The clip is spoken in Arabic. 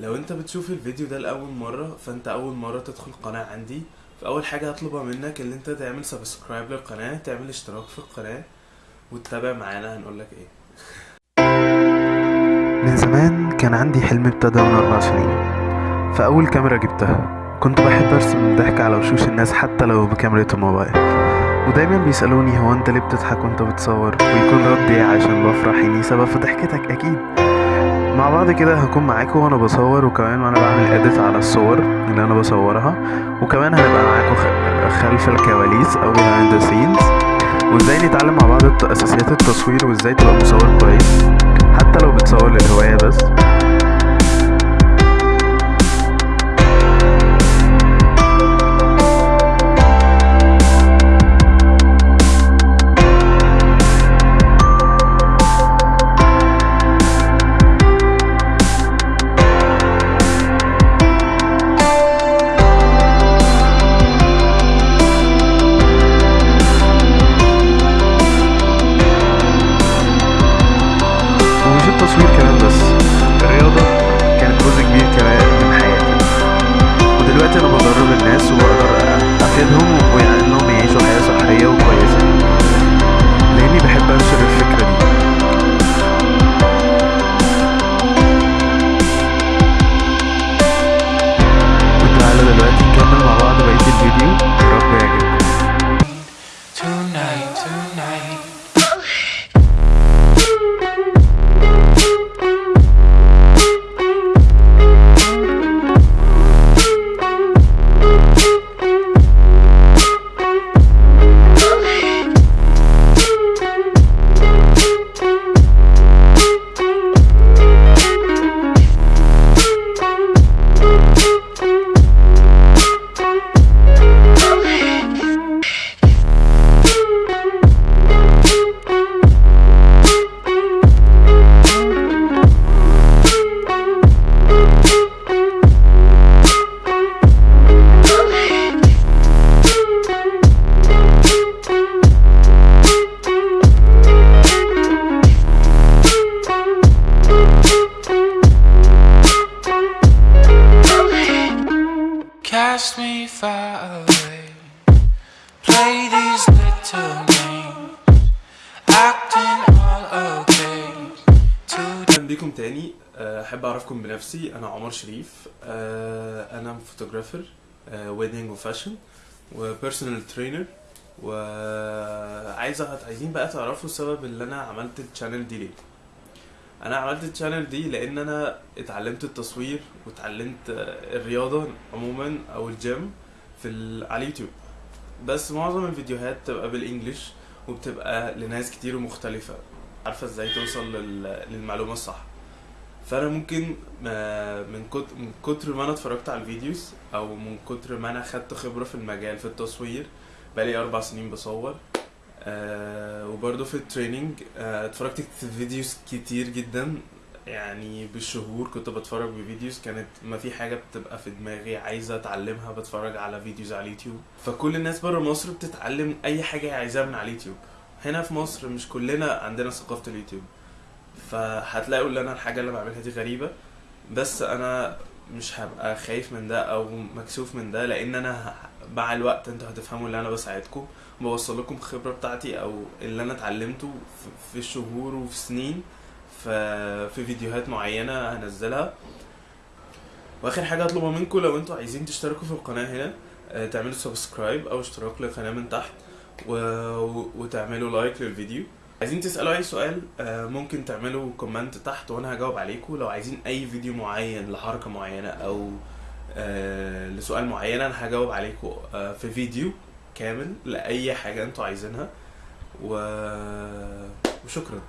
لو انت بتشوف الفيديو ده لأول مرة فانت أول مرة تدخل القناه عندي فأول حاجة هطلبها منك إن انت تعمل سبسكرايب للقناة تعمل اشتراك في القناة وتتابع معانا هنقول لك إيه. من زمان كان عندي حلم ابتدى من أربع سنين. فأول كاميرا جبتها كنت بحب أرسم الضحك على وشوش الناس حتى لو بكاميرا الموبايل. ودايما بيسألوني هو أنت ليه بتضحك وأنت بتصور؟ ويكون ردي عشان بفرح إني سبب في ضحكتك أكيد. مع بعض كده هكون معاكم وأنا بصور وكمان وأنا بعمل إديت على الصور اللي أنا بصورها. وكمان هنبقى معاكم خلف الكواليس أو behind the scenes. وإزاي نتعلم مع بعض أساسيات التصوير وإزاي تبقى مصور كويس. وبقدر أفيدهم وإنهم يعيشوا حياة صحية وكويسة. لأني بحب أنشر الفكرة دي. دلوقتي نكمل مع بعض بقية الفيديو. Cast me far away. Play these little games. Acting all okay. أهلا بيكم تاني أه، أحب أعرفكم بنفسي أنا عمر شريف أه، أنا photographer wedding و fashion و personal trainer وعايز عايزين بقى تعرفوا السبب اللي أنا عملت ال channel دي ليه أنا عملت ال channel دي لأن أنا اتعلمت التصوير واتعلمت الرياضة عموما أو الجيم في ال... على اليوتيوب. بس معظم الفيديوهات بتبقى بال English وبتبقى لناس كتير ومختلفة. عارفة إزاي توصل لل... للمعلومة الصح. فأنا ممكن آه، من كتر من كتر ما أنا اتفرجت على ال videos أو من كتر ما أنا خدت خبرة في المجال في التصوير بقالي أربع سنين بصور. آه وبرضه في ال training آه اتفرجت في videos كتير جدا يعني بالشهور كنت بتفرج ب videos كانت ما في حاجة بتبقى في دماغي عايزة أتعلمها بتفرج على videos على اليوتيوب. فكل الناس برا مصر بتتعلم أي حاجة هي عايزاها من على اليوتيوب. هنا في مصر مش كلنا عندنا ثقافة اليوتيوب. فهتلاقوا ان أنا الحاجة اللي بعملها دي غريبة. بس أنا مش هبقى خايف من ده أو مكسوف من ده لأن أنا مع الوقت أنتوا هتفهموا ان أنا بساعدكم بوصل لكم الخبرة بتاعتي أو اللي أنا اتعلمته في- شهور وفي سنين في في فيديوهات معينة هنزلها وآخر حاجة هطلبها منكم لو أنتوا عايزين تشتركوا في القناة هنا آه، تعملوا subscribe أو اشتراك للقناة من تحت. و- وتعملوا like للفيديو عايزين تسألوا أي سؤال آه، ممكن تعملوا comment تحت وأنا هجاوب عليكم. لو عايزين أي فيديو معين لحركة معينة أو آه، لسؤال معين أنا هجاوب عليكم آه، في فيديو كامل لأي حاجة أنتوا عايزينها. و... وشكرا.